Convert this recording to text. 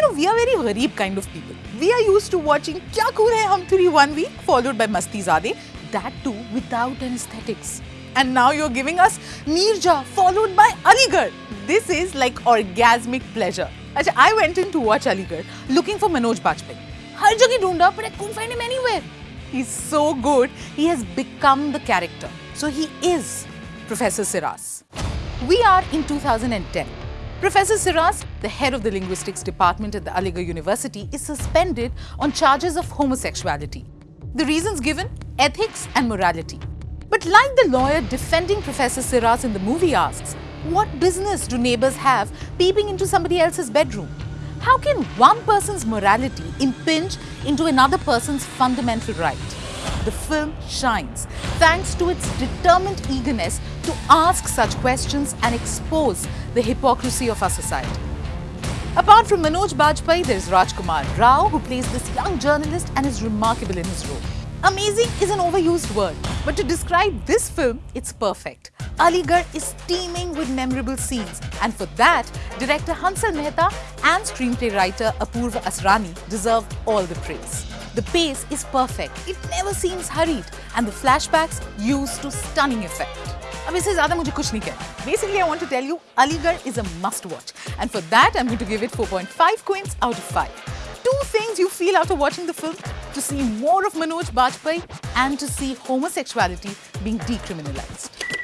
You know, we are very gharib kind of people. We are used to watching Kya Cool Hai Hum Turi one week, followed by Mastizaade, that too without anesthetics. And now you're giving us Neerja, followed by Aligarh. This is like orgasmic pleasure. Achha, I went in to watch Aligarh, looking for Manoj Bajpayee. Har जगह ढूंढा but I couldn't find him anywhere. He's so good. He has become the character. So he is Professor Siras. We are in 2010. Professor Siras the head of the linguistics department at the Aligarh University, is suspended on charges of homosexuality. The reasons given? Ethics and morality. But like the lawyer defending Professor Siras in the movie asks, what business do neighbors have peeping into somebody else's bedroom? How can one person's morality impinge into another person's fundamental right? The film shines thanks to its determined eagerness to ask such questions and expose the hypocrisy of our society. Apart from Manoj Bajpayee, there is Rajkumar Rao who plays this young journalist and is remarkable in his role. Amazing is an overused word, but to describe this film, it's perfect. Aligarh is teeming with memorable scenes and for that, director Hansal Mehta and screenplay writer Apurva Asrani deserve all the praise. The pace is perfect, it never seems hurried and the flashbacks used to stunning effect. अब इससे ज़्यादा मुझे कुछ नहीं कहना Basically, I want to tell you, Aligarh is a must watch. And for that, I'm going to give it 4.5 coins out of 5. Two things you feel after watching the film, to see more of Manoj Bajpayee and to see homosexuality being decriminalized.